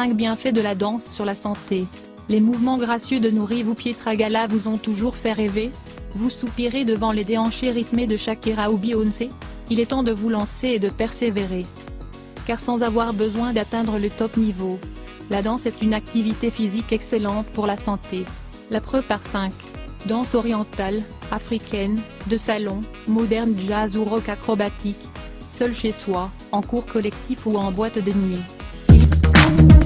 5 bienfaits de la danse sur la santé. Les mouvements gracieux de Nourri ou Pietragala vous ont toujours fait rêver Vous soupirez devant les déhanchés rythmés de Shakira ou Beyoncé Il est temps de vous lancer et de persévérer. Car sans avoir besoin d'atteindre le top niveau, la danse est une activité physique excellente pour la santé. La preuve par 5. Danse orientale, africaine, de salon, moderne jazz ou rock acrobatique. Seul chez soi, en cours collectif ou en boîte de nuit.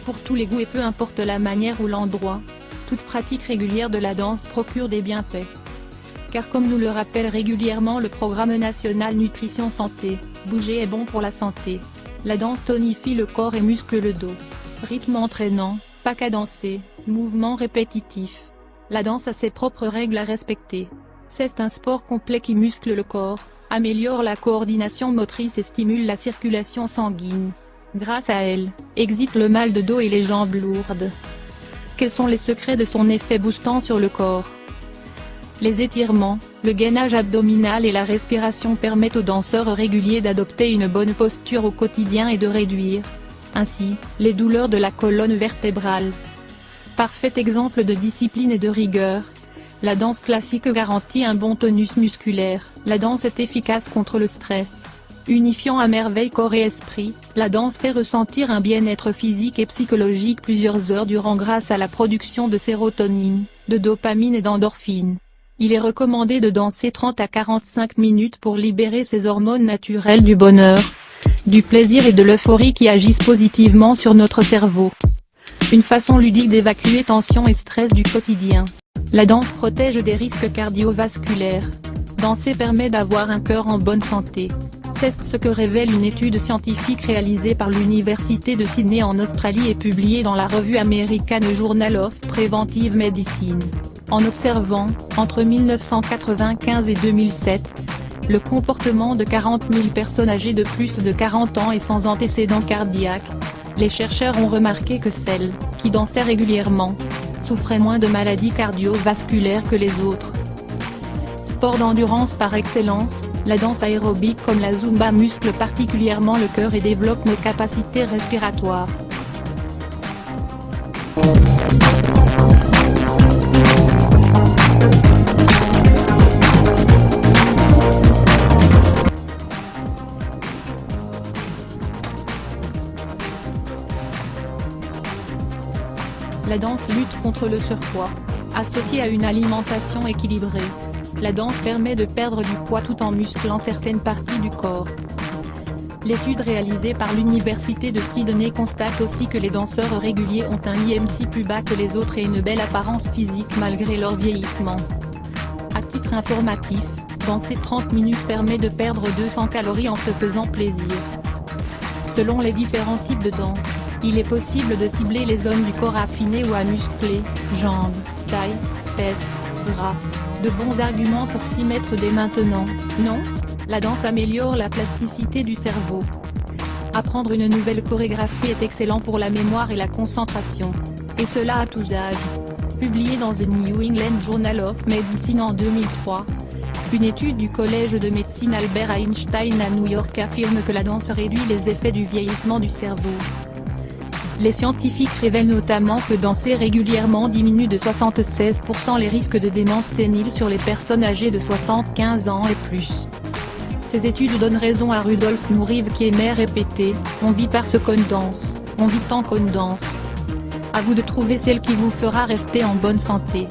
Pour tous les goûts et peu importe la manière ou l'endroit, toute pratique régulière de la danse procure des bienfaits. Car comme nous le rappelle régulièrement le programme national Nutrition Santé, bouger est bon pour la santé. La danse tonifie le corps et muscle le dos. Rythme entraînant, pas danser, mouvement répétitif. La danse a ses propres règles à respecter. C'est un sport complet qui muscle le corps, améliore la coordination motrice et stimule la circulation sanguine. Grâce à elle, existe le mal de dos et les jambes lourdes. Quels sont les secrets de son effet boostant sur le corps? Les étirements, le gainage abdominal et la respiration permettent aux danseurs réguliers d'adopter une bonne posture au quotidien et de réduire, ainsi, les douleurs de la colonne vertébrale. Parfait exemple de discipline et de rigueur. La danse classique garantit un bon tonus musculaire, la danse est efficace contre le stress. Unifiant à merveille corps et esprit, la danse fait ressentir un bien-être physique et psychologique plusieurs heures durant grâce à la production de sérotonine, de dopamine et d'endorphine. Il est recommandé de danser 30 à 45 minutes pour libérer ces hormones naturelles du bonheur, du plaisir et de l'euphorie qui agissent positivement sur notre cerveau. Une façon ludique d'évacuer tension et stress du quotidien. La danse protège des risques cardiovasculaires. Danser permet d'avoir un cœur en bonne santé. C'est ce que révèle une étude scientifique réalisée par l'Université de Sydney en Australie et publiée dans la revue American Journal of Preventive Medicine. En observant, entre 1995 et 2007, le comportement de 40 000 personnes âgées de plus de 40 ans et sans antécédents cardiaques, les chercheurs ont remarqué que celles, qui dansaient régulièrement, souffraient moins de maladies cardiovasculaires que les autres. Sport d'endurance par excellence, la danse aérobique comme la Zumba muscle particulièrement le cœur et développe nos capacités respiratoires. La danse lutte contre le surpoids. Associée à une alimentation équilibrée, la danse permet de perdre du poids tout en musclant certaines parties du corps. L'étude réalisée par l'Université de Sydney constate aussi que les danseurs réguliers ont un IMC plus bas que les autres et une belle apparence physique malgré leur vieillissement. À titre informatif, danser 30 minutes permet de perdre 200 calories en se faisant plaisir. Selon les différents types de danse, il est possible de cibler les zones du corps affinées ou à muscler, jambes, taille, fesses, De bons arguments pour s'y mettre dès maintenant, non La danse améliore la plasticité du cerveau. Apprendre une nouvelle chorégraphie est excellent pour la mémoire et la concentration. Et cela à tous âges. Publié dans The New England Journal of Medicine en 2003, une étude du Collège de médecine Albert Einstein à New York affirme que la danse réduit les effets du vieillissement du cerveau. Les scientifiques révèlent notamment que danser régulièrement diminue de 76% les risques de démence sénile sur les personnes âgées de 75 ans et plus. Ces études donnent raison à Rudolf Nourive qui aimait répéter « On vit parce qu'on danse, on vit tant qu'on danse ». À vous de trouver celle qui vous fera rester en bonne santé.